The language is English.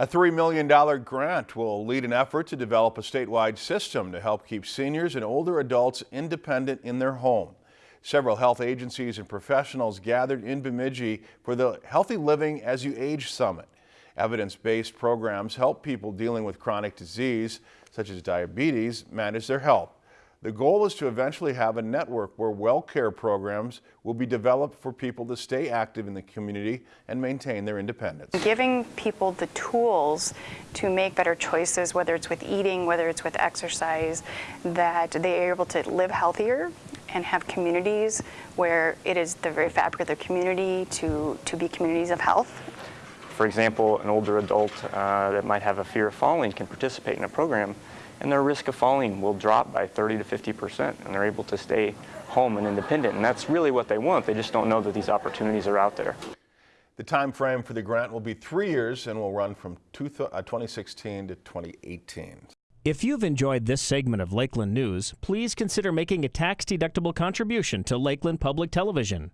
A $3 million grant will lead an effort to develop a statewide system to help keep seniors and older adults independent in their home. Several health agencies and professionals gathered in Bemidji for the Healthy Living as You Age Summit. Evidence-based programs help people dealing with chronic disease, such as diabetes, manage their health. The goal is to eventually have a network where well care programs will be developed for people to stay active in the community and maintain their independence. Giving people the tools to make better choices, whether it's with eating, whether it's with exercise, that they are able to live healthier and have communities where it is the very fabric of the community to, to be communities of health. For example, an older adult uh, that might have a fear of falling can participate in a program and their risk of falling will drop by 30 to 50 percent and they're able to stay home and independent and that's really what they want they just don't know that these opportunities are out there. The time frame for the grant will be three years and will run from 2016 uh, to 2018. If you've enjoyed this segment of Lakeland News, please consider making a tax-deductible contribution to Lakeland Public Television.